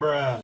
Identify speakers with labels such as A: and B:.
A: bruh